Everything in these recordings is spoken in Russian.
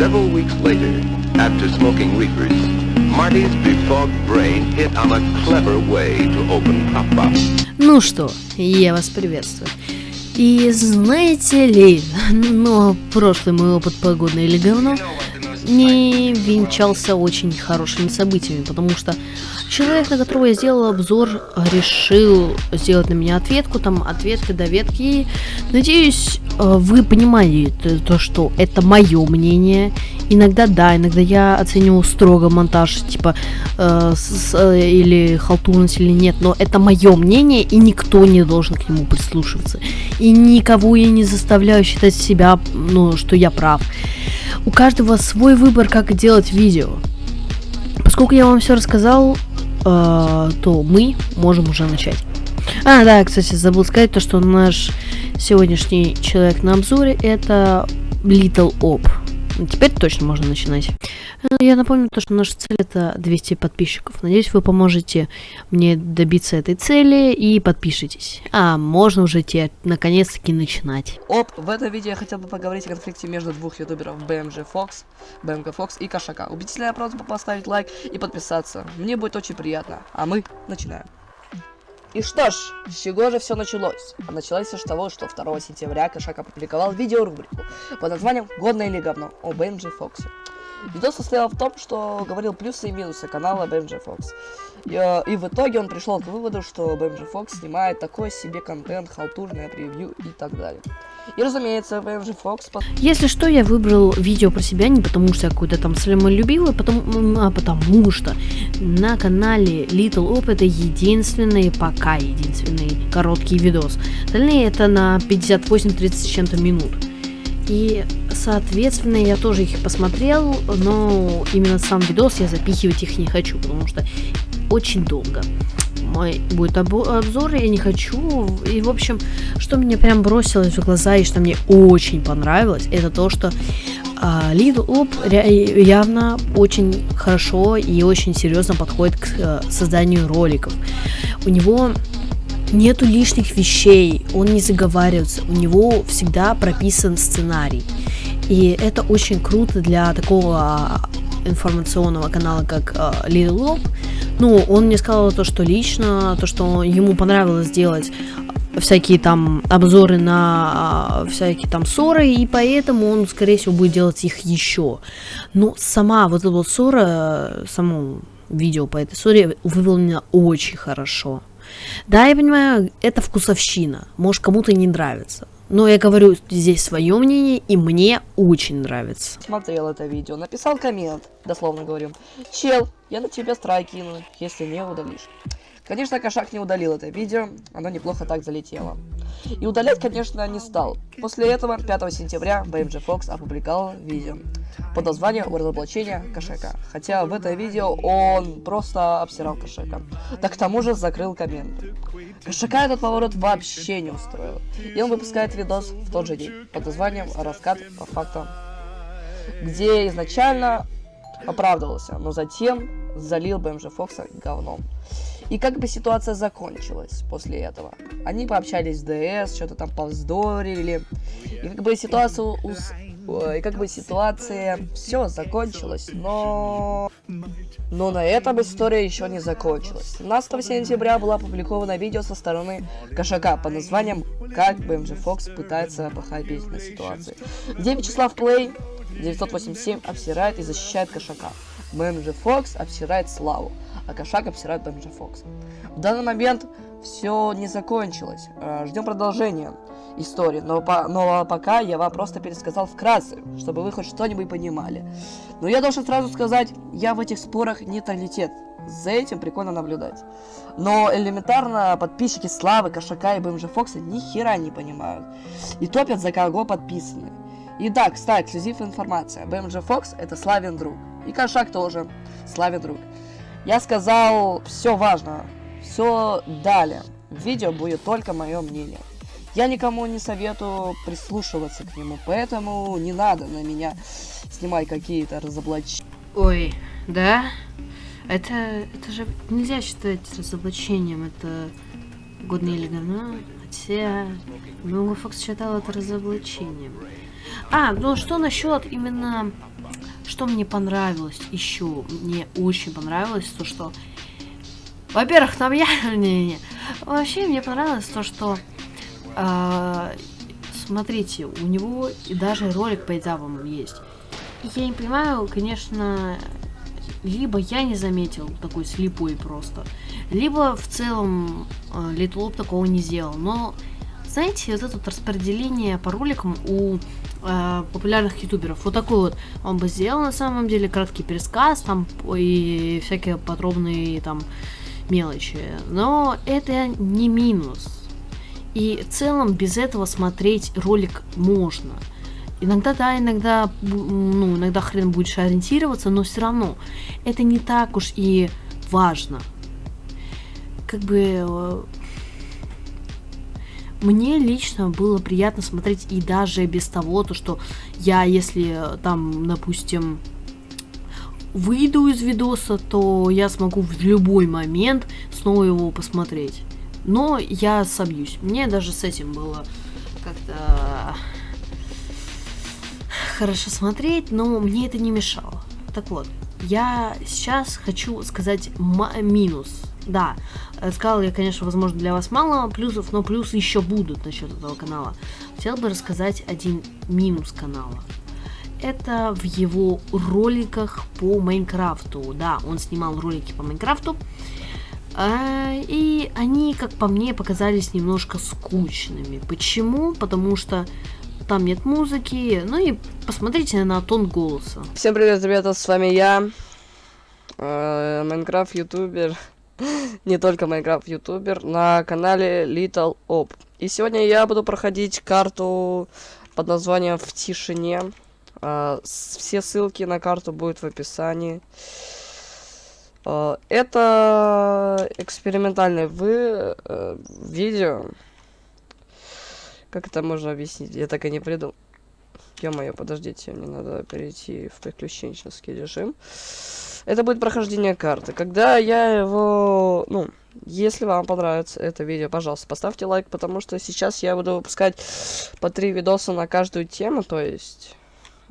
Several weeks later, after smoking reefers, Marty's befogged brain hit on a clever way to open pop-up. Ну что, я вас приветствую. И знаете ли, но прошлый мой опыт погодный или говно не венчался очень хорошими событиями, потому что человек, на которого я сделал обзор, решил сделать на меня ответку, там ответка, доветки. И, надеюсь, э, вы понимаете то, что это мое мнение. Иногда да, иногда я оцениваю строго монтаж, типа, э, с, э, или халтурность или нет, но это мое мнение, и никто не должен к нему прислушиваться. И никого я не заставляю считать себя, ну, что я прав. У каждого свой выбор, как делать видео. Поскольку я вам все рассказал, э, то мы можем уже начать. А, да, кстати, забыл сказать то, что наш сегодняшний человек на обзоре это Little Op. Ну, теперь точно можно начинать. Э, я напомню то, что наша цель это 200 подписчиков. Надеюсь, вы поможете мне добиться этой цели и подпишитесь. А можно уже те наконец-таки начинать. Оп, в этом видео я хотел бы поговорить о конфликте между двух ютуберов BMG Fox, BMG Fox и Кошака. Убедительная просьба поставить лайк и подписаться. Мне будет очень приятно. А мы начинаем. И что ж, с чего же все началось? А началось все с того, что 2 сентября Кошак опубликовал видеорубрику под названием «Годное или говно» о BMG Фоксе. Видос состоял в том, что говорил плюсы и минусы канала BMG Fox. И, э, и в итоге он пришел к выводу, что BMG Fox снимает такой себе контент, халтурное превью и так далее. И разумеется, BMG Fox... Если что, я выбрал видео про себя не потому, что я какой-то там любила, потому, а потому что на канале Little Op это единственный, пока единственный короткий видос. Остальные это на 58-30 с чем-то минут. И, соответственно, я тоже их посмотрел, но именно сам видос я запихивать их не хочу, потому что очень долго. Мой будет обзор, я не хочу. И, в общем, что мне прям бросилось в глаза и что мне очень понравилось, это то, что Uh, Little Up явно очень хорошо и очень серьезно подходит к uh, созданию роликов. У него нету лишних вещей, он не заговаривается, у него всегда прописан сценарий. И это очень круто для такого а, информационного канала, как uh, Little Lob. Ну, он мне сказал то, что лично, то, что ему понравилось делать всякие там обзоры на uh, всякие там ссоры, и поэтому он, скорее всего, будет делать их еще. Но сама вот эта вот ссора, само видео по этой ссоре выполнено очень хорошо. Да, я понимаю, это вкусовщина. Может, кому-то не нравится. Но я говорю здесь свое мнение, и мне очень нравится. Смотрел это видео, написал коммент, дословно говорю. Чел, я на тебя страйк кину, если не удалишь. Конечно, кошак не удалил это видео, оно неплохо так залетело. И удалять, конечно, не стал. После этого, 5 сентября, BMG Fox опубликовал видео под названием «Разоблачение кошака». Хотя в это видео он просто обсирал кошака. Да к тому же закрыл комменты. Кошака этот поворот вообще не устроил. И он выпускает видос в тот же день под названием «Раскат по фактам», где изначально оправдывался, но затем залил БМЖ Фокса говном. И как бы ситуация закончилась после этого? Они пообщались в ДС, что-то там повздорили. И как бы ситуация у... И как бы ситуация все закончилась, но... Но на этом история еще не закончилась. 17 сентября было опубликовано видео со стороны Кошака под названием «Как BMG Fox пытается похайпить на ситуации», где Вячеслав Плей 987 обсирает и защищает Кошака. BMG Fox обсирает Славу а кошак обсирает Бэмджи Фокса. В данный момент все не закончилось. Э, Ждем продолжения истории, но, по, но пока я вам просто пересказал вкратце, чтобы вы хоть что-нибудь понимали. Но я должен сразу сказать, я в этих спорах нейтралитет. За этим прикольно наблюдать. Но элементарно подписчики Славы, Кошака и БМЖ Фокса ни хера не понимают. И топят за кого подписаны. И да, кстати, эксклюзив информация. БМЖ Фокс это Славин друг. И Кошак тоже Славин друг. Я сказал все важно, все далее. В видео будет только мое мнение. Я никому не советую прислушиваться к нему, поэтому не надо на меня снимать какие-то разоблачения. Ой, да? Это, это же нельзя считать разоблачением, это годное или говно. Хотя, Фокс считал это разоблачением. А, ну что насчет именно... Что мне понравилось еще? Мне очень понравилось то, что... Во-первых, там я... не, не. Вообще, мне понравилось то, что... Э, смотрите, у него даже ролик по этапам есть. Я не понимаю, конечно, либо я не заметил такой слепой просто, либо в целом э, Little Loop такого не сделал. Но, знаете, вот это вот распределение по роликам у э, популярных ютуберов, вот такой вот он бы сделал на самом деле, краткий пересказ там и всякие подробные там мелочи. Но это не минус. И в целом без этого смотреть ролик можно. Иногда, да, иногда, ну, иногда хрен будешь ориентироваться, но все равно это не так уж и важно. Как бы э, мне лично было приятно смотреть и даже без того, то что я, если там, допустим, выйду из видоса, то я смогу в любой момент снова его посмотреть. Но я собьюсь. Мне даже с этим было как-то хорошо смотреть, но мне это не мешало. Так вот, я сейчас хочу сказать минус. Да, э, сказал я, конечно, возможно, для вас мало плюсов, но плюсы еще будут насчет этого канала. Хотел бы рассказать один минус канала. Это в его роликах по Майнкрафту. Да, он снимал ролики по Майнкрафту. А, и они, как по мне, показались немножко скучными. Почему? Потому что там нет музыки, ну и посмотрите на тон голоса. Всем привет, ребята, с вами я, э, Майнкрафт ютубер, не только Майнкрафт ютубер, на канале Little Op. И сегодня я буду проходить карту под названием «В тишине». Э, все ссылки на карту будут в описании. Э, это экспериментальное вы, видео, как это можно объяснить? Я так и не придумал. Ё-моё, подождите, мне надо перейти в приключенческий режим. Это будет прохождение карты. Когда я его... Ну, если вам понравится это видео, пожалуйста, поставьте лайк, потому что сейчас я буду выпускать по три видоса на каждую тему, то есть...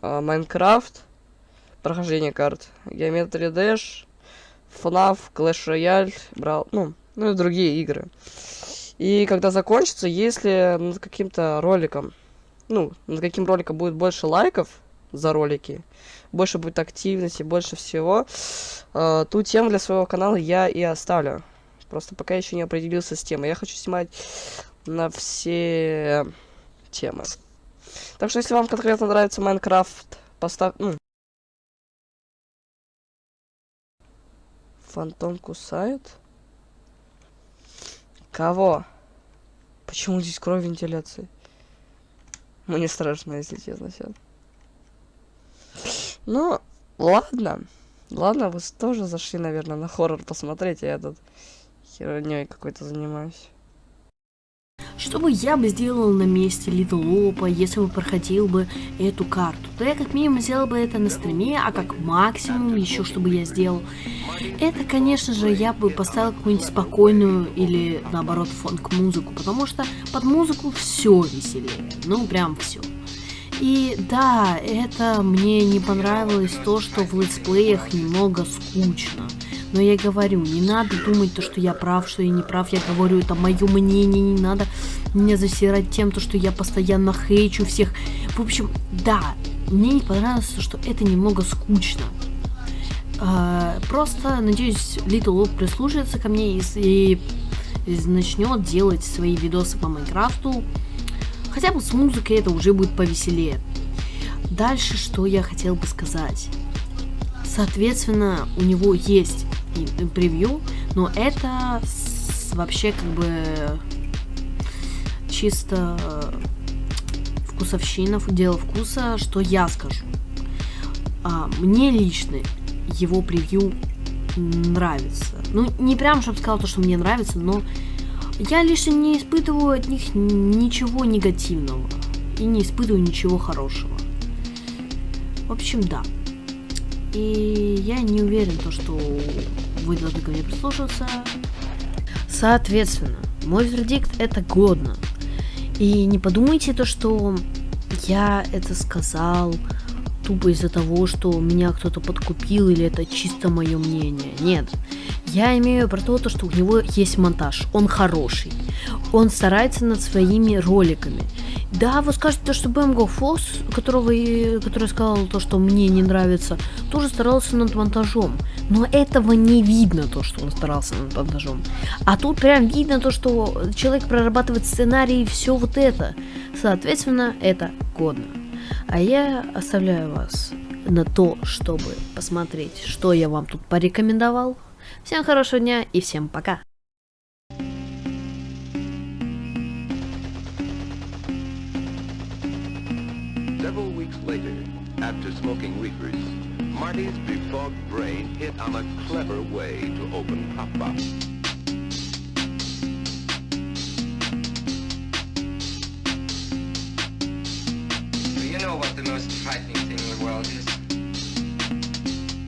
А, Майнкрафт, прохождение карт, Geometry Dash, FNAF, Clash Royale, брал... Ну, ну и другие игры. И когда закончится, если над каким-то роликом, ну, над каким роликом будет больше лайков за ролики, больше будет активности, больше всего, э, ту тему для своего канала я и оставлю. Просто пока еще не определился с темой. Я хочу снимать на все темы. Так что, если вам конкретно нравится Майнкрафт, поставь... Ну. Фантом кусает? Кого? Почему здесь кровь вентиляции? Мне страшно, если честно, сейчас. Ну, ладно. Ладно, вы тоже зашли, наверное, на хоррор посмотреть, а я тут херней какой-то занимаюсь. Что бы я бы сделал на месте Лопа, если бы проходил бы эту карту? То я как минимум сделал бы это на стриме, а как максимум еще что бы я сделал, это, конечно же, я бы поставил какую-нибудь спокойную или, наоборот, фонк-музыку, потому что под музыку все веселее, ну прям все. И да, это мне не понравилось то, что в летсплеях немного скучно. Но я говорю, не надо думать то, что я прав, что я не прав. Я говорю, это мое мнение, не надо меня засирать тем, то, что я постоянно хейчу всех. В общем, да, мне не понравилось, что это немного скучно. Uh, просто, надеюсь, Little Loop прислушается ко мне и, и, и начнет делать свои видосы по Майнкрафту. Хотя бы с музыкой это уже будет повеселее. Дальше, что я хотел бы сказать. Соответственно, у него есть превью, но это вообще как бы чисто вкусовщина, дело вкуса, что я скажу. А, мне лично его превью нравится. Ну, не прям, чтобы сказал то, что мне нравится, но я лично не испытываю от них ничего негативного. И не испытываю ничего хорошего. В общем, да. И я не уверен, то, что вы должны ко мне прислушаться. Соответственно, мой вердикт это годно. И не подумайте то, что я это сказал тупо из-за того, что меня кто-то подкупил или это чисто мое мнение. Нет. Я имею про то, что у него есть монтаж. Он хороший. Он старается над своими роликами. Да, вы скажете, то, что BMGO Foss, которого, который сказал то, что мне не нравится, тоже старался над монтажом. Но этого не видно, то, что он старался над монтажом. А тут прям видно то, что человек прорабатывает сценарий и все вот это. Соответственно, это годно. А я оставляю вас на то, чтобы посмотреть, что я вам тут порекомендовал. Всем хорошего дня и всем пока! Several weeks later, after smoking reefers, Marty's befogged brain hit on a clever way to open Pop-Pop.